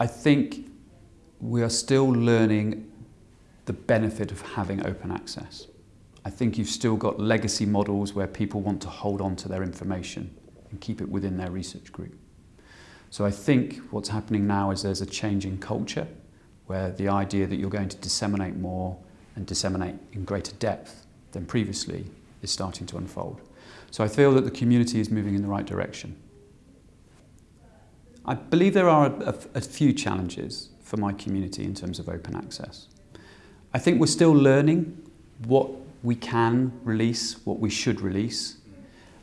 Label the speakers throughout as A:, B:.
A: I think we are still learning the benefit of having open access. I think you've still got legacy models where people want to hold on to their information and keep it within their research group. So I think what's happening now is there's a change in culture where the idea that you're going to disseminate more and disseminate in greater depth than previously is starting to unfold. So I feel that the community is moving in the right direction. I believe there are a, a, few challenges for my community in terms of open access. I think we're still learning what we can release, what we should release,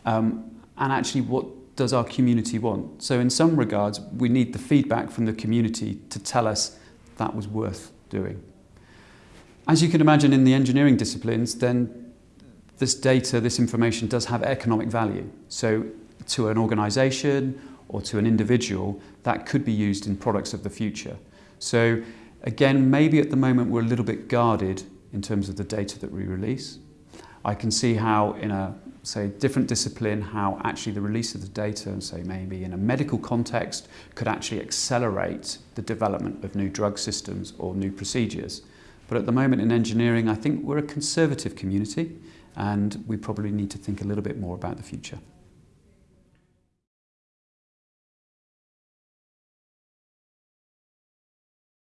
A: um, and actually what does our community want. So in some regards, we need the feedback from the community to tell us that was worth doing. As you can imagine in the engineering disciplines, then this data, this information does have economic value. So to an organisation or to an individual, that could be used in products of the future. So again, maybe at the moment we're a little bit guarded in terms of the data that we release. I can see how in a say different discipline how actually the release of the data and say maybe in a medical context could actually accelerate the development of new drug systems or new procedures. But at the moment in engineering I think we're a conservative community and we probably need to think a little bit more about the future.